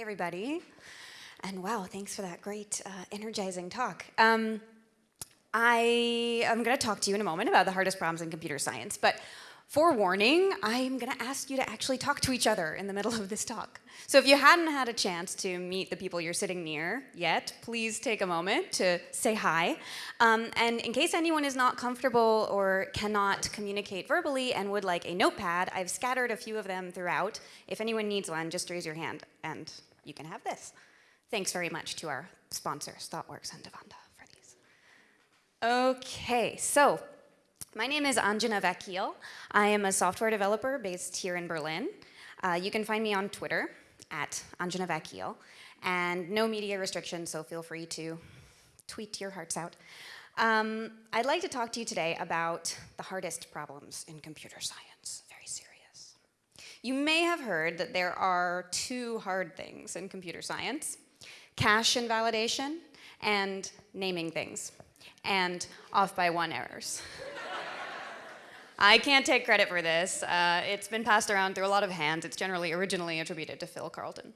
Everybody. And wow, thanks for that great, uh, energizing talk. Um, I am going to talk to you in a moment about the hardest problems in computer science, but forewarning, I'm going to ask you to actually talk to each other in the middle of this talk. So if you hadn't had a chance to meet the people you're sitting near yet, please take a moment to say hi. Um, and in case anyone is not comfortable or cannot communicate verbally and would like a notepad, I've scattered a few of them throughout. If anyone needs one, just raise your hand and you can have this. Thanks very much to our sponsors, ThoughtWorks and Devanda for these. Okay, so my name is Anjana Vakil. I am a software developer based here in Berlin. Uh, you can find me on Twitter at Anjana Vakil, and no media restrictions, so feel free to tweet your hearts out. Um, I'd like to talk to you today about the hardest problems in computer science, very serious. You may have heard that there are two hard things in computer science, cache invalidation and naming things, and off by one errors. I can't take credit for this. Uh, it's been passed around through a lot of hands. It's generally originally attributed to Phil Karlton.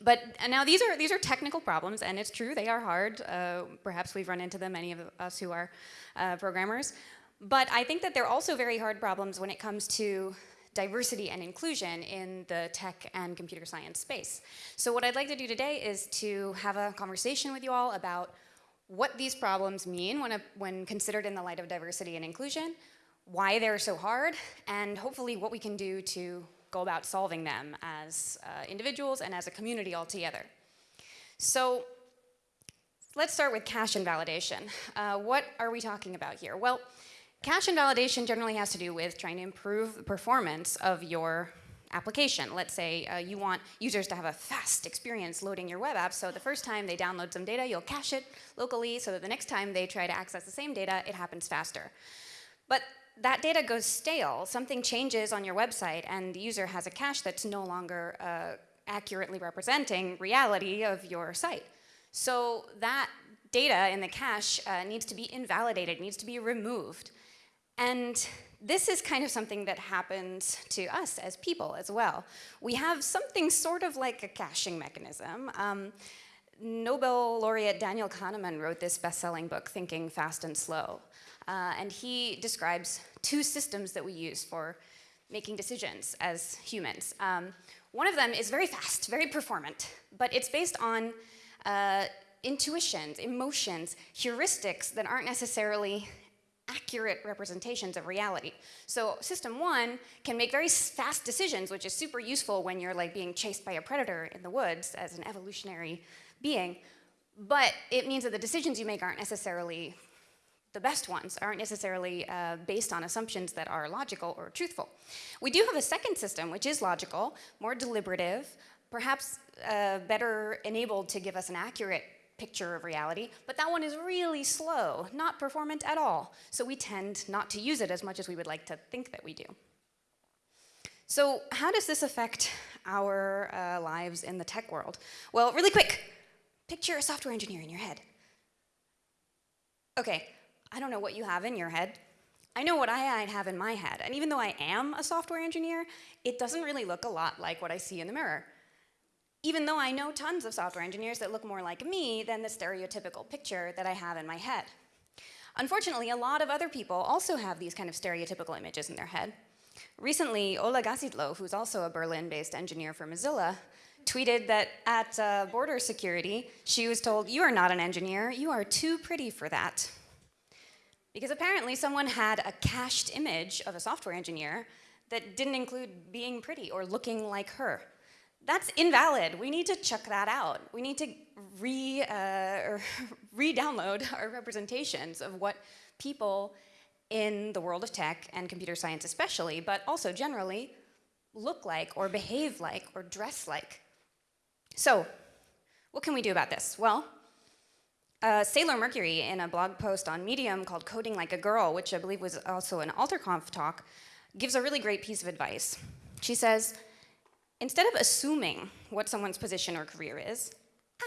But now these are, these are technical problems, and it's true, they are hard. Uh, perhaps we've run into them, many of us who are uh, programmers. But I think that they're also very hard problems when it comes to diversity and inclusion in the tech and computer science space. So what I'd like to do today is to have a conversation with you all about what these problems mean when, a, when considered in the light of diversity and inclusion, why they're so hard, and hopefully what we can do to go about solving them as uh, individuals and as a community altogether. So let's start with cache invalidation. Uh, what are we talking about here? Well, cache invalidation generally has to do with trying to improve the performance of your application. Let's say uh, you want users to have a fast experience loading your web app, so the first time they download some data, you'll cache it locally so that the next time they try to access the same data, it happens faster. But that data goes stale, something changes on your website and the user has a cache that's no longer uh, accurately representing reality of your site. So that data in the cache uh, needs to be invalidated, needs to be removed. And this is kind of something that happens to us as people as well. We have something sort of like a caching mechanism. Um, Nobel laureate Daniel Kahneman wrote this best-selling book, Thinking Fast and Slow. Uh, and he describes two systems that we use for making decisions as humans. Um, one of them is very fast, very performant, but it's based on uh, intuitions, emotions, heuristics that aren't necessarily accurate representations of reality. So system one can make very fast decisions, which is super useful when you're like being chased by a predator in the woods as an evolutionary being, but it means that the decisions you make aren't necessarily the best ones aren't necessarily uh, based on assumptions that are logical or truthful. We do have a second system, which is logical, more deliberative, perhaps uh, better enabled to give us an accurate picture of reality, but that one is really slow, not performant at all. So we tend not to use it as much as we would like to think that we do. So how does this affect our uh, lives in the tech world? Well, really quick, picture a software engineer in your head. Okay, I don't know what you have in your head. I know what I have in my head. And even though I am a software engineer, it doesn't really look a lot like what I see in the mirror. Even though I know tons of software engineers that look more like me than the stereotypical picture that I have in my head. Unfortunately, a lot of other people also have these kind of stereotypical images in their head. Recently, Ola Gasidlo, who's also a Berlin-based engineer for Mozilla, tweeted that at uh, border security, she was told, you are not an engineer, you are too pretty for that. Because apparently someone had a cached image of a software engineer that didn't include being pretty or looking like her. That's invalid. We need to check that out. We need to re, uh, re-download our representations of what people in the world of tech and computer science especially, but also generally, look like or behave like or dress like. So, what can we do about this? Well, uh, Sailor Mercury, in a blog post on Medium called Coding Like a Girl, which I believe was also an AlterConf talk, gives a really great piece of advice. She says, instead of assuming what someone's position or career is,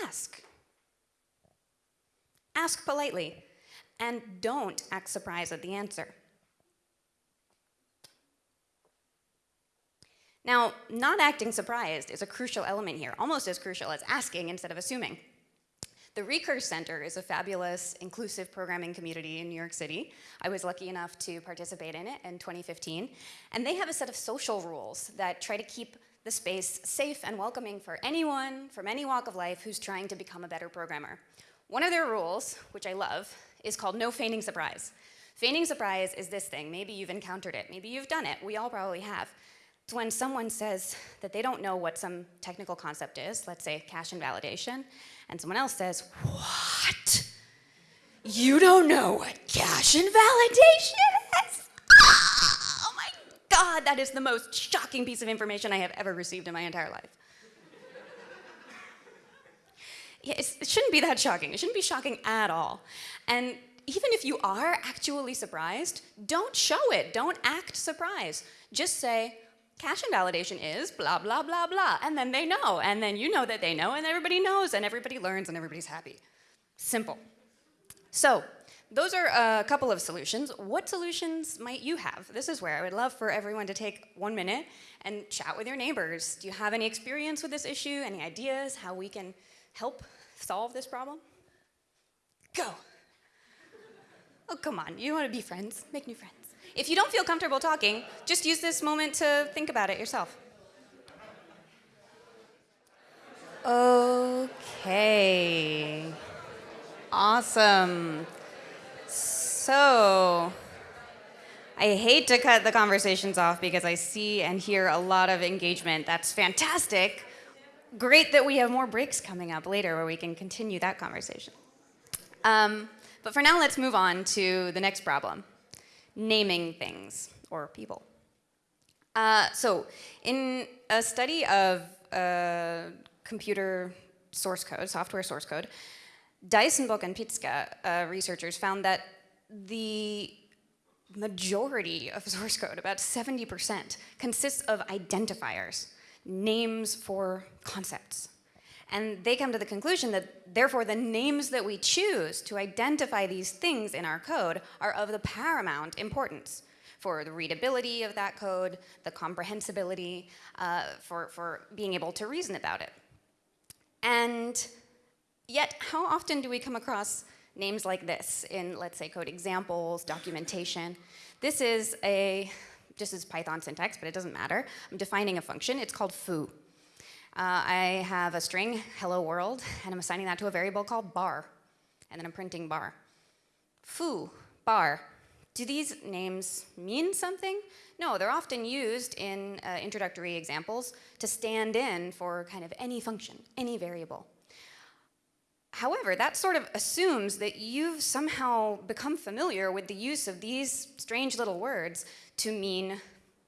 ask. Ask politely, and don't act surprised at the answer. Now, not acting surprised is a crucial element here, almost as crucial as asking instead of assuming. The Recurse Center is a fabulous, inclusive programming community in New York City. I was lucky enough to participate in it in 2015. And they have a set of social rules that try to keep the space safe and welcoming for anyone from any walk of life who's trying to become a better programmer. One of their rules, which I love, is called no feigning surprise. Feigning surprise is this thing. Maybe you've encountered it. Maybe you've done it. We all probably have. It's when someone says that they don't know what some technical concept is, let's say cache invalidation, and someone else says, What? You don't know what cache invalidation God, that is the most shocking piece of information I have ever received in my entire life. Yeah, it shouldn't be that shocking. It shouldn't be shocking at all. And even if you are actually surprised, don't show it. Don't act surprised. Just say, cache invalidation is blah, blah, blah, blah. And then they know. And then you know that they know, and everybody knows, and everybody learns, and everybody's happy. Simple. So, those are a couple of solutions. What solutions might you have? This is where I would love for everyone to take one minute and chat with your neighbors. Do you have any experience with this issue? Any ideas how we can help solve this problem? Go. Oh, come on. You want to be friends. Make new friends. If you don't feel comfortable talking, just use this moment to think about it yourself. Okay. Awesome. So, I hate to cut the conversations off because I see and hear a lot of engagement. That's fantastic. Great that we have more breaks coming up later where we can continue that conversation. Um, but for now, let's move on to the next problem naming things or people. Uh, so, in a study of uh, computer source code, software source code, Deissenboeck and Pizka uh, researchers found that the majority of source code, about 70%, consists of identifiers, names for concepts. And they come to the conclusion that therefore the names that we choose to identify these things in our code are of the paramount importance for the readability of that code, the comprehensibility, uh, for, for being able to reason about it. And yet, how often do we come across names like this in, let's say, code examples, documentation? This is a, this is Python syntax, but it doesn't matter. I'm defining a function. It's called foo. Uh, I have a string, hello world, and I'm assigning that to a variable called bar. And then I'm printing bar. Foo, bar. Do these names mean something? No, they're often used in uh, introductory examples to stand in for kind of any function, any variable. However, that sort of assumes that you've somehow become familiar with the use of these strange little words to mean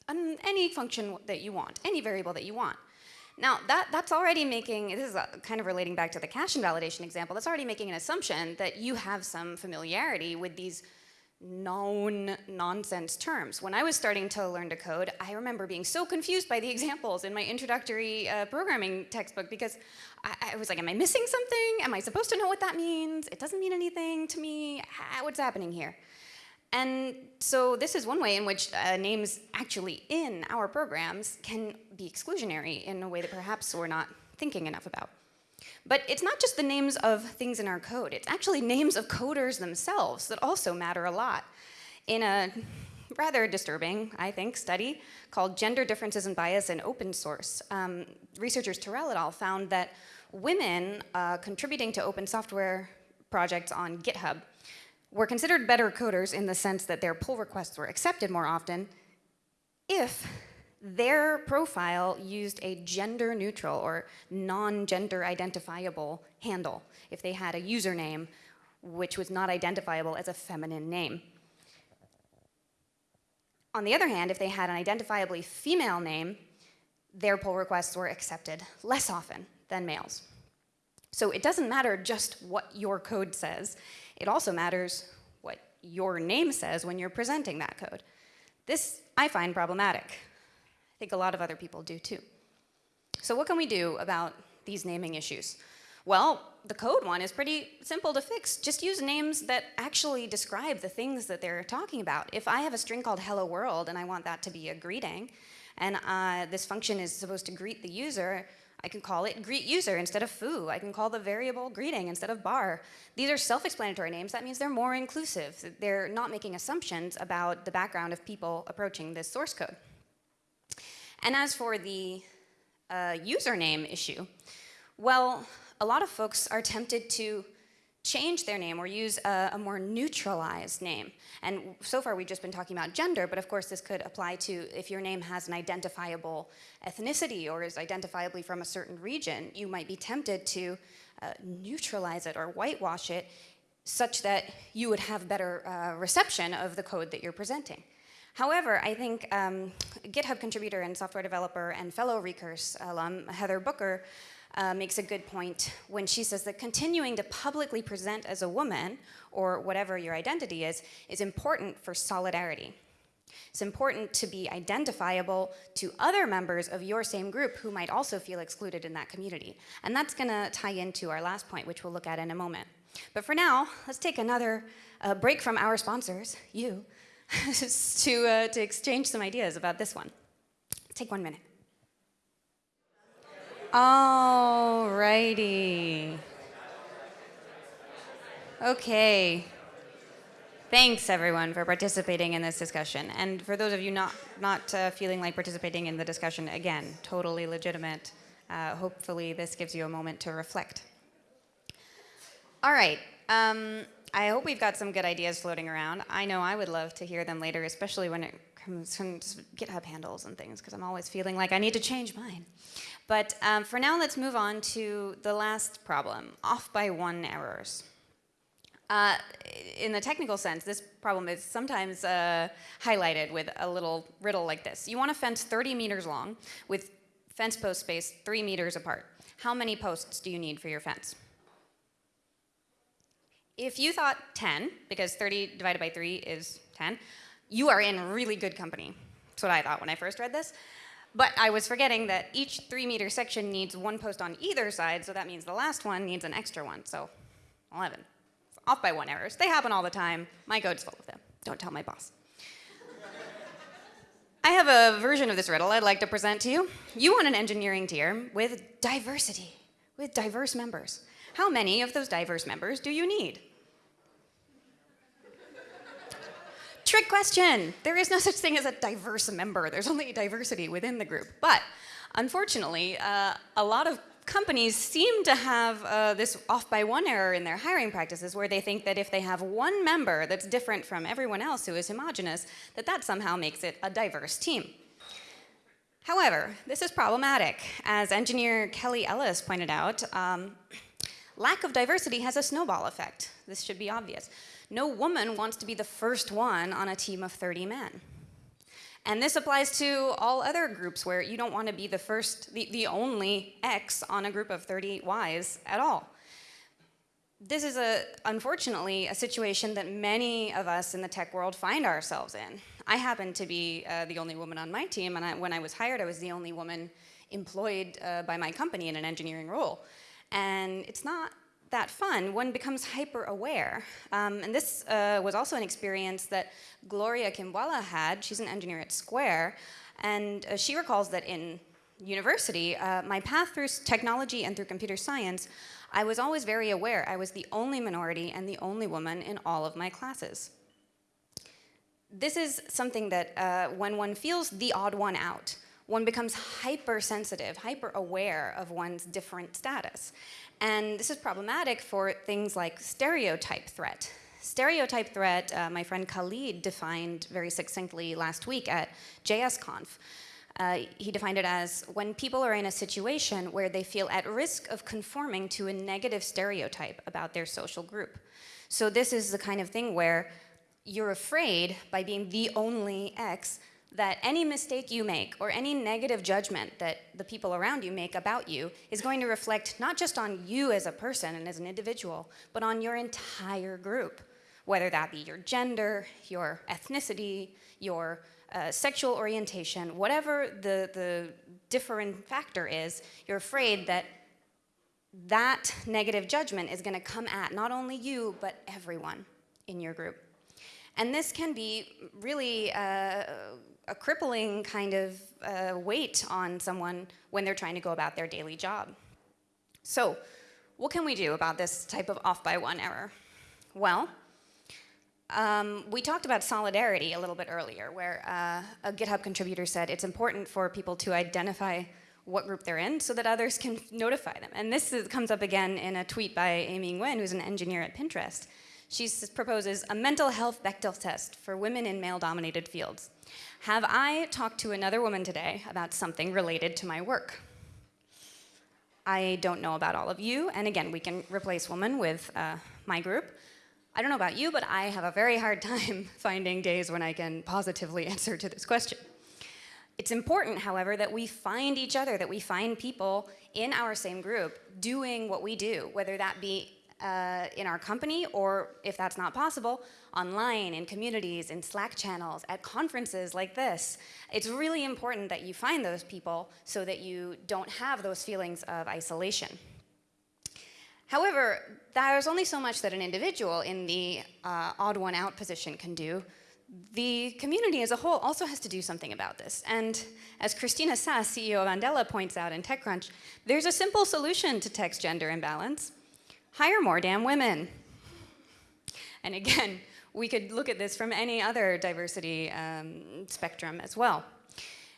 any function that you want, any variable that you want. Now, that, that's already making, this is kind of relating back to the cache invalidation example, that's already making an assumption that you have some familiarity with these known nonsense terms. When I was starting to learn to code, I remember being so confused by the examples in my introductory uh, programming textbook because I, I, was like, am I missing something? Am I supposed to know what that means? It doesn't mean anything to me. What's happening here? And so this is one way in which uh, names actually in our programs can be exclusionary in a way that perhaps we're not thinking enough about. But it's not just the names of things in our code, it's actually names of coders themselves that also matter a lot. In a rather disturbing, I think, study called Gender Differences and Bias in Open Source, um, researchers Terrell et al. found that women uh, contributing to open software projects on GitHub were considered better coders in the sense that their pull requests were accepted more often if their profile used a gender neutral or non-gender identifiable handle, if they had a username which was not identifiable as a feminine name. On the other hand, if they had an identifiably female name, their pull requests were accepted less often than males. So it doesn't matter just what your code says. It also matters what your name says when you're presenting that code. This I find problematic. Think a lot of other people do too. So what can we do about these naming issues? Well, the code one is pretty simple to fix. Just use names that actually describe the things that they're talking about. If I have a string called hello world and I want that to be a greeting, and uh, this function is supposed to greet the user, I can call it greet user instead of foo. I can call the variable greeting instead of bar. These are self-explanatory names. That means they're more inclusive. They're not making assumptions about the background of people approaching this source code. And as for the uh, username issue, well, a lot of folks are tempted to change their name or use a, a, more neutralized name. And so far we've just been talking about gender, but of course this could apply to if your name has an identifiable ethnicity or is identifiably from a certain region, you might be tempted to uh, neutralize it or whitewash it such that you would have better uh, reception of the code that you're presenting. However, I think um, GitHub contributor and software developer and fellow Recurse alum, Heather Booker, uh, makes a good point when she says that continuing to publicly present as a woman, or whatever your identity is, is important for solidarity. It's important to be identifiable to other members of your same group who might also feel excluded in that community. And that's gonna tie into our last point, which we'll look at in a moment. But for now, let's take another uh, break from our sponsors, you, to, uh, to exchange some ideas about this one. Take one minute. All righty. Okay. Thanks, everyone, for participating in this discussion. And for those of you not, not uh, feeling like participating in the discussion, again, totally legitimate. Uh, hopefully, this gives you a moment to reflect. All right. Um, I hope we've got some good ideas floating around. I know I would love to hear them later, especially when it comes to GitHub handles and things, because I'm always feeling like I need to change mine. But um, for now, let's move on to the last problem, off by one errors. Uh, in the technical sense, this problem is sometimes uh, highlighted with a little riddle like this. You want a fence 30 meters long with fence post space three meters apart. How many posts do you need for your fence? If you thought 10, because 30 divided by 3 is 10, you are in really good company. That's what I thought when I first read this. But I was forgetting that each three meter section needs one post on either side, so that means the last one needs an extra one, so 11. Off by one errors. They happen all the time. My code's full of them. Don't tell my boss. I have a version of this riddle I'd like to present to you. You want an engineering tier with diversity, with diverse members. How many of those diverse members do you need? Trick question. There is no such thing as a diverse member. There's only diversity within the group. But unfortunately, uh, a lot of companies seem to have uh, this off by one error in their hiring practices where they think that if they have one member that's different from everyone else who is homogenous, that that somehow makes it a diverse team. However, this is problematic. As engineer Kelly Ellis pointed out, um, lack of diversity has a snowball effect. This should be obvious no woman wants to be the first one on a team of 30 men. And this applies to all other groups where you don't want to be the first, the, the only X on a group of 30 Ys at all. This is, a, unfortunately, a situation that many of us in the tech world find ourselves in. I happen to be uh, the only woman on my team, and I, when I was hired, I was the only woman employed uh, by my company in an engineering role. And it's not that fun, one becomes hyper aware. Um, and this uh, was also an experience that Gloria Kimbwala had. She's an engineer at Square. And uh, she recalls that in university, uh, my path through technology and through computer science, I was always very aware I was the only minority and the only woman in all of my classes. This is something that uh, when one feels the odd one out, one becomes hypersensitive, hyper aware of one's different status. And this is problematic for things like stereotype threat. Stereotype threat, uh, my friend Khalid defined very succinctly last week at JSConf. Uh, he defined it as when people are in a situation where they feel at risk of conforming to a negative stereotype about their social group. So this is the kind of thing where you're afraid by being the only X that any mistake you make or any negative judgment that the people around you make about you is going to reflect not just on you as a person and as an individual, but on your entire group, whether that be your gender, your ethnicity, your uh, sexual orientation, whatever the, the different factor is, you're afraid that that negative judgment is going to come at not only you, but everyone in your group. And this can be really uh, a crippling kind of uh, weight on someone when they're trying to go about their daily job. So, what can we do about this type of off by one error? Well, um, we talked about solidarity a little bit earlier, where uh, a GitHub contributor said it's important for people to identify what group they're in so that others can notify them. And this is, comes up again in a tweet by Amy Nguyen, who's an engineer at Pinterest. She proposes a mental health Bechdel test for women in male-dominated fields. Have I talked to another woman today about something related to my work? I don't know about all of you, and again, we can replace woman with uh, my group. I don't know about you, but I have a very hard time finding days when I can positively answer to this question. It's important, however, that we find each other, that we find people in our same group doing what we do, whether that be uh, in our company or, if that's not possible, online, in communities, in Slack channels, at conferences like this. It's really important that you find those people so that you don't have those feelings of isolation. However, there's only so much that an individual in the uh, odd one out position can do the community as a whole also has to do something about this. And as Christina Sass, CEO of Andela, points out in TechCrunch, there's a simple solution to tech's gender imbalance. Hire more damn women. And again, we could look at this from any other diversity um, spectrum as well.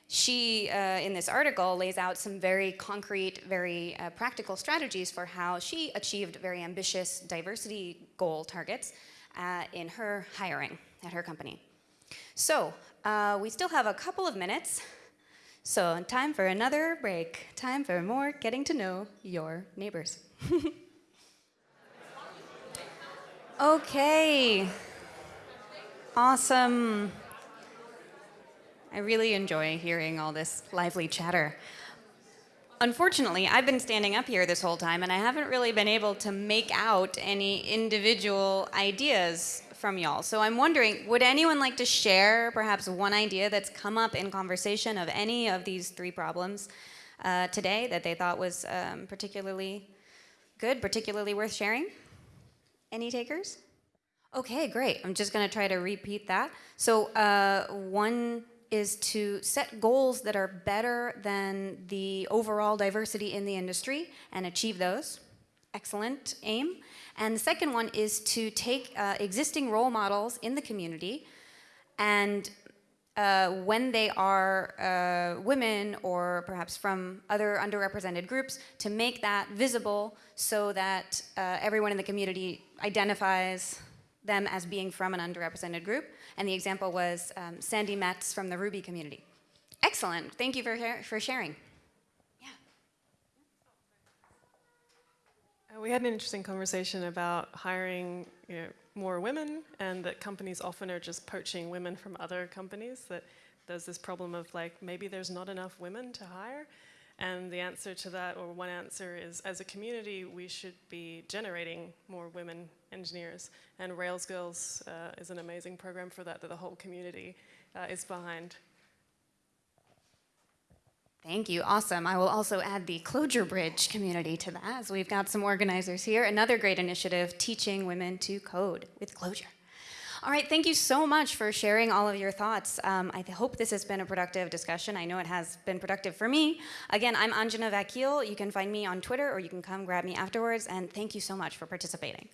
She, uh, in this article, lays out some very concrete, very uh, practical strategies for how she achieved very ambitious diversity goal targets uh, in her hiring at her company. So uh, we still have a couple of minutes. So time for another break. Time for more getting to know your neighbors. okay. Awesome. I really enjoy hearing all this lively chatter. Unfortunately, I've been standing up here this whole time and I haven't really been able to make out any individual ideas from y'all. So I'm wondering, would anyone like to share perhaps one idea that's come up in conversation of any of these three problems uh, today that they thought was um, particularly good, particularly worth sharing? Any takers? Okay, great. I'm just going to try to repeat that. So uh, one is to set goals that are better than the overall diversity in the industry and achieve those. Excellent aim. And the second one is to take uh, existing role models in the community and uh, when they are uh, women or perhaps from other underrepresented groups, to make that visible so that uh, everyone in the community identifies them as being from an underrepresented group. And the example was um, Sandi Metz from the Ruby community. Excellent. Thank you for, for sharing. Yeah. Uh, we had an interesting conversation about hiring you know, more women and that companies often are just poaching women from other companies, that there's this problem of like, maybe there's not enough women to hire. And the answer to that, or one answer is, as a community, we should be generating more women engineers. And Rails Girls uh, is an amazing program for that, that the whole community uh, is behind. Thank you, awesome. I will also add the Clojure Bridge community to that, as we've got some organizers here. Another great initiative, teaching women to code with Clojure. All right, thank you so much for sharing all of your thoughts. Um, I hope this has been a productive discussion. I know it has been productive for me. Again, I'm Anjana Vakil. You can find me on Twitter or you can come grab me afterwards, and thank you so much for participating.